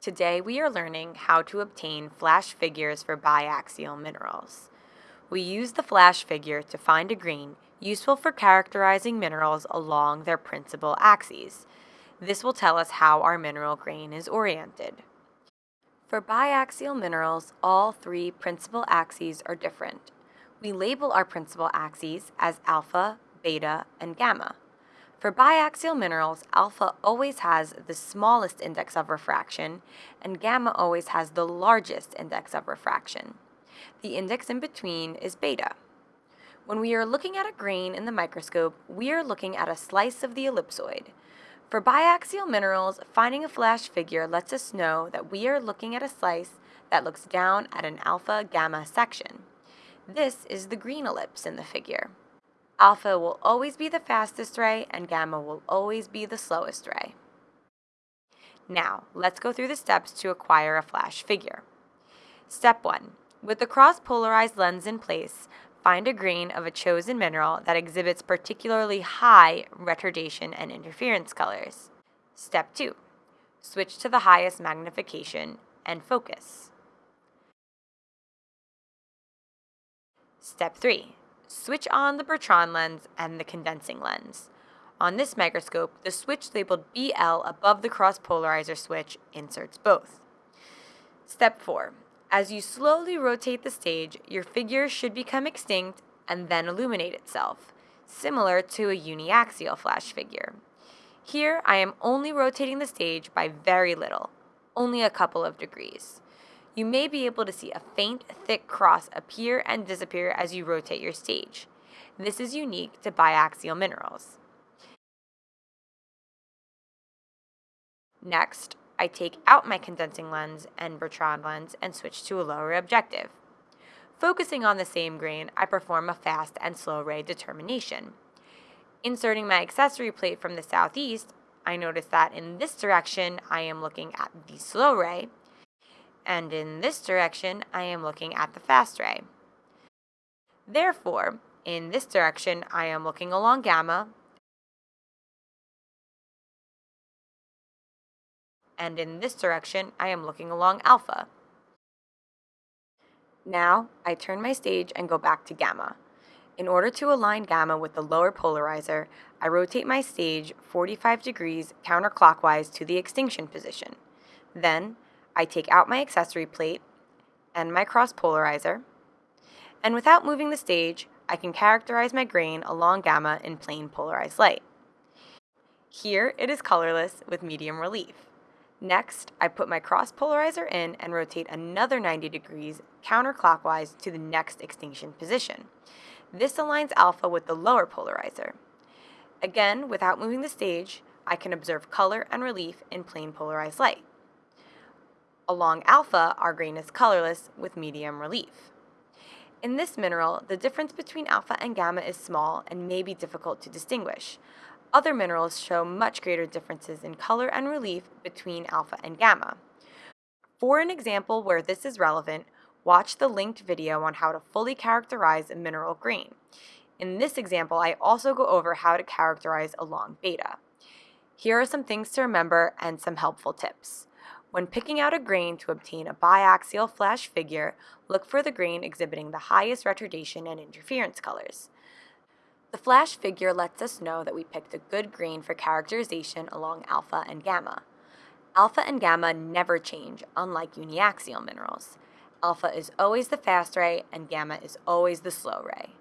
Today we are learning how to obtain flash figures for biaxial minerals. We use the flash figure to find a grain useful for characterizing minerals along their principal axes. This will tell us how our mineral grain is oriented. For biaxial minerals, all three principal axes are different. We label our principal axes as alpha, beta, and gamma. For biaxial minerals, alpha always has the smallest index of refraction, and gamma always has the largest index of refraction. The index in between is beta. When we are looking at a grain in the microscope, we are looking at a slice of the ellipsoid. For biaxial minerals, finding a flash figure lets us know that we are looking at a slice that looks down at an alpha-gamma section. This is the green ellipse in the figure. Alpha will always be the fastest ray and gamma will always be the slowest ray. Now, let's go through the steps to acquire a flash figure. Step 1. With the cross-polarized lens in place, find a grain of a chosen mineral that exhibits particularly high retardation and interference colors. Step 2. Switch to the highest magnification and focus. Step 3. Switch on the Bertrand lens and the condensing lens. On this microscope, the switch labeled BL above the cross-polarizer switch inserts both. Step 4. As you slowly rotate the stage, your figure should become extinct and then illuminate itself, similar to a uniaxial flash figure. Here, I am only rotating the stage by very little, only a couple of degrees. You may be able to see a faint, thick cross appear and disappear as you rotate your stage. This is unique to biaxial minerals. Next, I take out my condensing lens and Bertrand lens and switch to a lower objective. Focusing on the same grain, I perform a fast and slow ray determination. Inserting my accessory plate from the southeast, I notice that in this direction I am looking at the slow ray, and in this direction I am looking at the fast ray. Therefore, in this direction I am looking along gamma, and in this direction, I am looking along alpha. Now, I turn my stage and go back to gamma. In order to align gamma with the lower polarizer, I rotate my stage 45 degrees counterclockwise to the extinction position. Then, I take out my accessory plate and my cross polarizer, and without moving the stage, I can characterize my grain along gamma in plane polarized light. Here, it is colorless with medium relief. Next, I put my cross polarizer in and rotate another 90 degrees counterclockwise to the next extinction position. This aligns alpha with the lower polarizer. Again, without moving the stage, I can observe color and relief in plane polarized light. Along alpha, our grain is colorless with medium relief. In this mineral, the difference between alpha and gamma is small and may be difficult to distinguish. Other minerals show much greater differences in color and relief between alpha and gamma. For an example where this is relevant, watch the linked video on how to fully characterize a mineral grain. In this example, I also go over how to characterize along beta. Here are some things to remember and some helpful tips. When picking out a grain to obtain a biaxial flash figure, look for the grain exhibiting the highest retardation and interference colors. The flash figure lets us know that we picked a good grain for characterization along alpha and gamma. Alpha and gamma never change, unlike uniaxial minerals. Alpha is always the fast ray and gamma is always the slow ray.